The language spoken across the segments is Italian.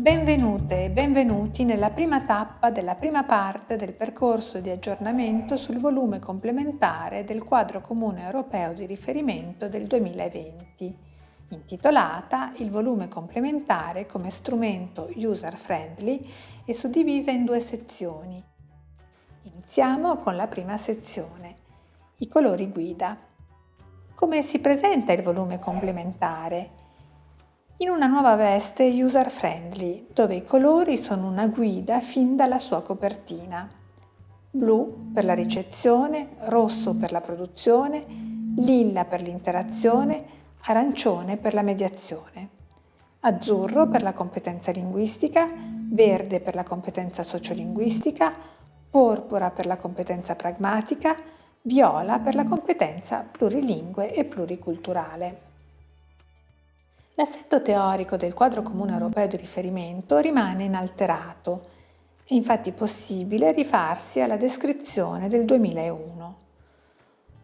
Benvenute e benvenuti nella prima tappa della prima parte del percorso di aggiornamento sul volume complementare del quadro comune europeo di riferimento del 2020, intitolata Il volume complementare come strumento user-friendly e suddivisa in due sezioni. Iniziamo con la prima sezione, i colori guida. Come si presenta il volume complementare? In una nuova veste user friendly, dove i colori sono una guida fin dalla sua copertina. Blu per la ricezione, rosso per la produzione, lilla per l'interazione, arancione per la mediazione, azzurro per la competenza linguistica, verde per la competenza sociolinguistica, porpora per la competenza pragmatica, viola per la competenza plurilingue e pluriculturale. L'assetto teorico del quadro comune europeo di riferimento rimane inalterato. È infatti possibile rifarsi alla descrizione del 2001.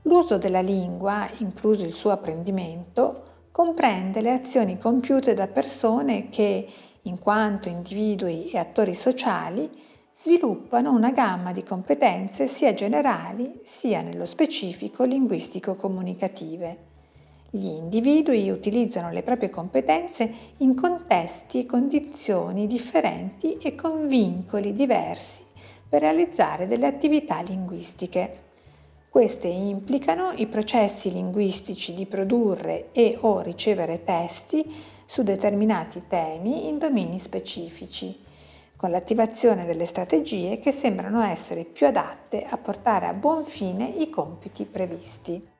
L'uso della lingua, incluso il suo apprendimento, comprende le azioni compiute da persone che, in quanto individui e attori sociali, sviluppano una gamma di competenze sia generali sia nello specifico linguistico-comunicative. Gli individui utilizzano le proprie competenze in contesti e condizioni differenti e con vincoli diversi per realizzare delle attività linguistiche. Queste implicano i processi linguistici di produrre e o ricevere testi su determinati temi in domini specifici, con l'attivazione delle strategie che sembrano essere più adatte a portare a buon fine i compiti previsti.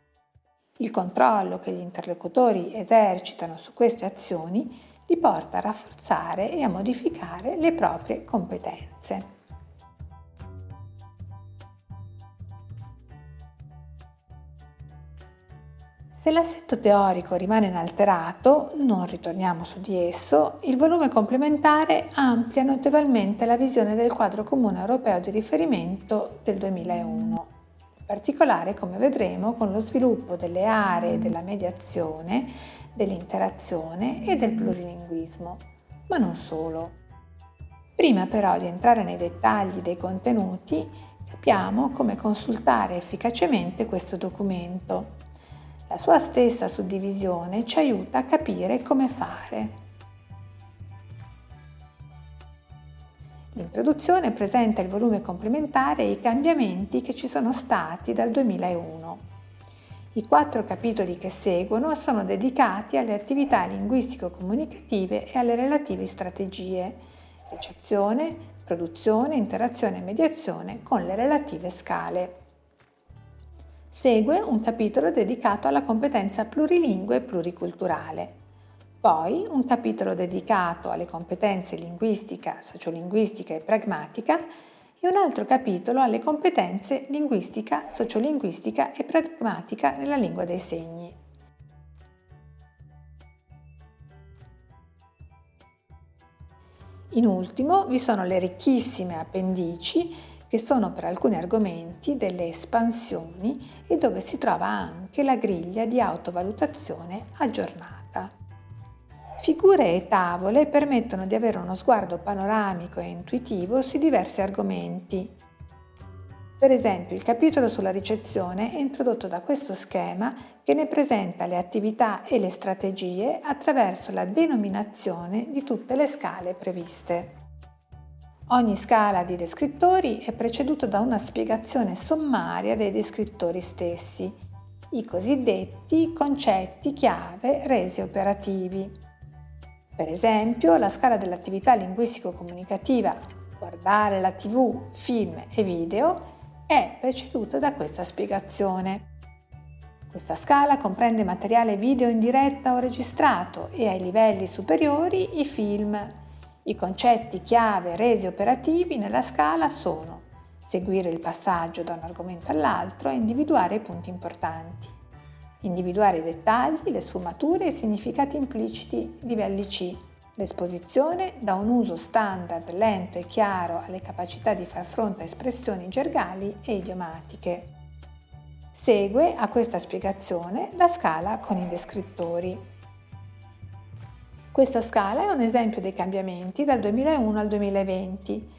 Il controllo che gli interlocutori esercitano su queste azioni li porta a rafforzare e a modificare le proprie competenze. Se l'assetto teorico rimane inalterato, non ritorniamo su di esso, il volume complementare amplia notevolmente la visione del quadro comune europeo di riferimento del 2001 particolare come vedremo con lo sviluppo delle aree della mediazione, dell'interazione e del plurilinguismo, ma non solo. Prima però di entrare nei dettagli dei contenuti, capiamo come consultare efficacemente questo documento. La sua stessa suddivisione ci aiuta a capire come fare. L'introduzione presenta il volume complementare e i cambiamenti che ci sono stati dal 2001. I quattro capitoli che seguono sono dedicati alle attività linguistico-comunicative e alle relative strategie, ricezione, produzione, interazione e mediazione con le relative scale. Segue un capitolo dedicato alla competenza plurilingue e pluriculturale poi un capitolo dedicato alle competenze linguistica, sociolinguistica e pragmatica e un altro capitolo alle competenze linguistica, sociolinguistica e pragmatica nella lingua dei segni. In ultimo vi sono le ricchissime appendici che sono per alcuni argomenti delle espansioni e dove si trova anche la griglia di autovalutazione aggiornata. Figure e tavole permettono di avere uno sguardo panoramico e intuitivo sui diversi argomenti. Per esempio il capitolo sulla ricezione è introdotto da questo schema che ne presenta le attività e le strategie attraverso la denominazione di tutte le scale previste. Ogni scala di descrittori è preceduta da una spiegazione sommaria dei descrittori stessi, i cosiddetti concetti chiave resi operativi. Per esempio, la scala dell'attività linguistico-comunicativa guardare la tv, film e video è preceduta da questa spiegazione. Questa scala comprende materiale video in diretta o registrato e ai livelli superiori i film. I concetti chiave resi operativi nella scala sono seguire il passaggio da un argomento all'altro e individuare i punti importanti individuare i dettagli, le sfumature e i significati impliciti livelli C, l'esposizione da un uso standard lento e chiaro alle capacità di far fronte a espressioni gergali e idiomatiche. Segue a questa spiegazione la scala con i descrittori. Questa scala è un esempio dei cambiamenti dal 2001 al 2020.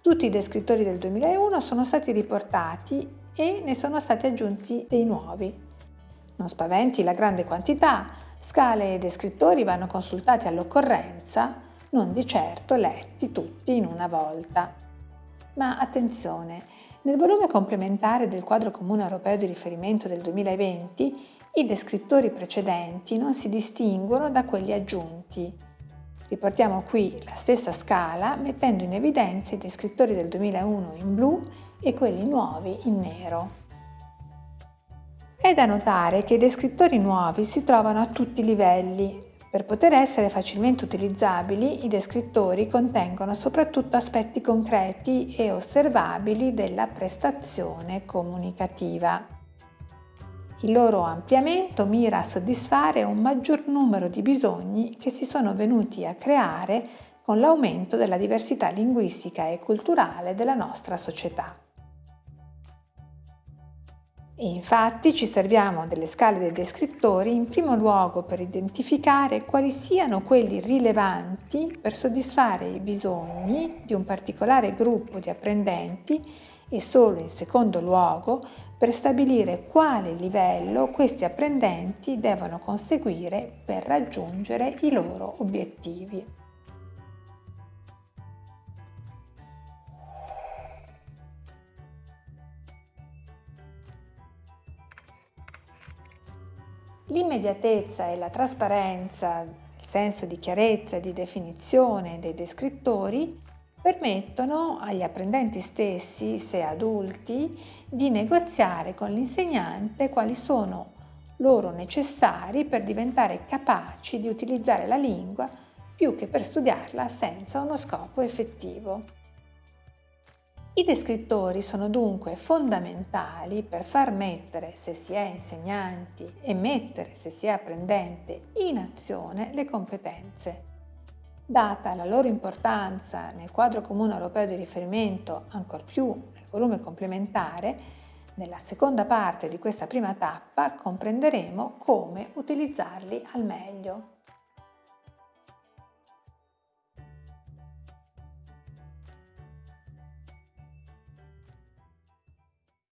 Tutti i descrittori del 2001 sono stati riportati e ne sono stati aggiunti dei nuovi. Non spaventi la grande quantità, scale e descrittori vanno consultati all'occorrenza, non di certo letti tutti in una volta. Ma attenzione, nel volume complementare del quadro comune europeo di riferimento del 2020 i descrittori precedenti non si distinguono da quelli aggiunti. Riportiamo qui la stessa scala mettendo in evidenza i descrittori del 2001 in blu e quelli nuovi in nero. È da notare che i descrittori nuovi si trovano a tutti i livelli. Per poter essere facilmente utilizzabili, i descrittori contengono soprattutto aspetti concreti e osservabili della prestazione comunicativa. Il loro ampliamento mira a soddisfare un maggior numero di bisogni che si sono venuti a creare con l'aumento della diversità linguistica e culturale della nostra società. E infatti ci serviamo delle scale dei descrittori in primo luogo per identificare quali siano quelli rilevanti per soddisfare i bisogni di un particolare gruppo di apprendenti e solo in secondo luogo per stabilire quale livello questi apprendenti devono conseguire per raggiungere i loro obiettivi. L'immediatezza e la trasparenza, il senso di chiarezza e di definizione dei descrittori permettono agli apprendenti stessi, se adulti, di negoziare con l'insegnante quali sono loro necessari per diventare capaci di utilizzare la lingua più che per studiarla senza uno scopo effettivo. I descrittori sono dunque fondamentali per far mettere, se si è insegnanti, e mettere, se si è apprendente, in azione le competenze Data la loro importanza nel quadro comune europeo di riferimento, ancor più nel volume complementare, nella seconda parte di questa prima tappa comprenderemo come utilizzarli al meglio.